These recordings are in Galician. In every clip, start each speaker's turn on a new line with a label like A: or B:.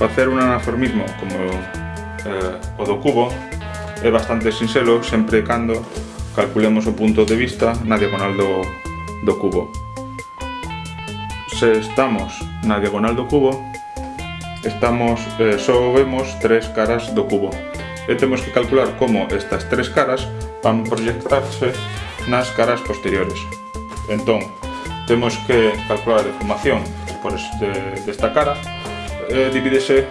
A: facer un anaformismo como eh, o do cubo é bastante sinxelo sempre cando calculemos o punto de vista na diagonal do, do cubo. Se estamos na diagonal do cubo, estamos eh, só vemos tres caras do cubo e temos que calcular como estas tres caras van proyectarse nas caras posteriores. Entón, temos que calcular a deformación por este, desta cara eh, divídese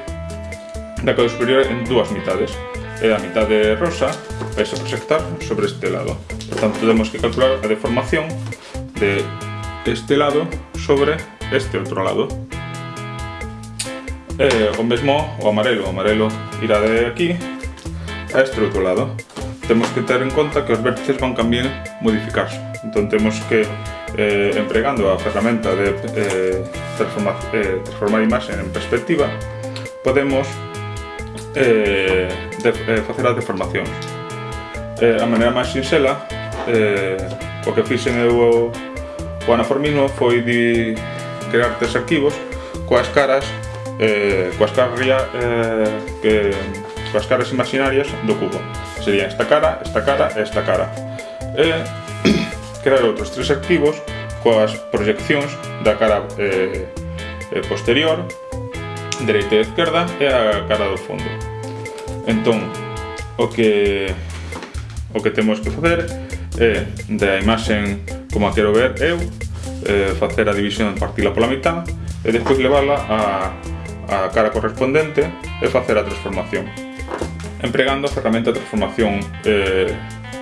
A: da cara superior en dúas mitades. E a mitade rosa vai se proxectar sobre este lado. Por tanto temos que calcular a deformación de este lado sobre este outro lado. E o o amarelo. O amarelo irá de aquí a este outro lado. Temos que ter en conta que os vértices van tamén modificarse. Entón temos que eh, empregando a ferramenta de eh, transformar, eh, transformar imaxe en perspectiva, podemos eh, de, eh, facer as deformacións. Eh, a maneira máis sinxela, eh, o que fixen eu o, o anaformismo foi de crear tres arquivos coas caras eh, coas caras eh, que, coas caras imaginarias do cubo. Sería esta cara, esta cara e esta cara. E crear outros tres arquivos coas proyeccións da cara eh, eh, posterior, dereita e esquerda e a cara do fondo. Entón, o que o que temos que facer é da imaxen como a quero ver eu eh, facer a división partila pola mitad e despois levala a, a cara correspondente e facer a transformación empregando a ferramenta de transformación eh,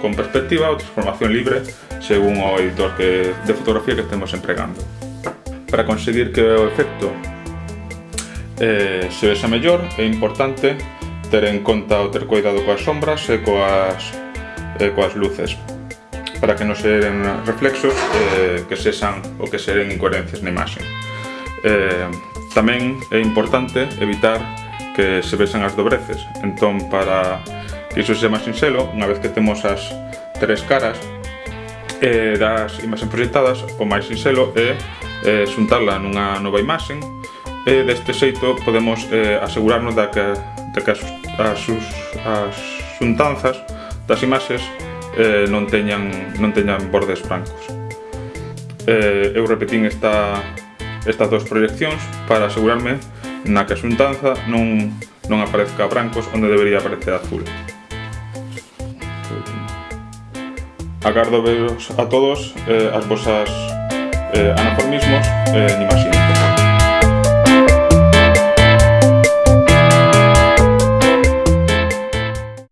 A: con perspectiva ou transformación libre según o editor que, de fotografía que estemos empregando. Para conseguir que o efecto eh, se vexa mellor é importante ter en conta ou ter cuidado coas sombras e coas, e coas luces para que non seren reflexos eh, que sexan ou que seren incoherencias na imaxe. Eh, tamén é importante evitar que se vexan as dobreces. Entón, para que iso se máis sinxelo, unha vez que temos as tres caras eh, das imaxen proxectadas, o máis sinxelo é eh, xuntarla nunha nova imaxen e deste xeito podemos eh, asegurarnos da que, da que as, as, as xuntanzas das imaxes eh, non, teñan, non teñan bordes brancos. Eh, eu repetín esta, estas dos proyeccións para asegurarme na que a xuntanza non, non aparezca brancos onde debería aparecer azul. Agardo veros a todos eh, as vosas eh, anaformismos eh, animaxín.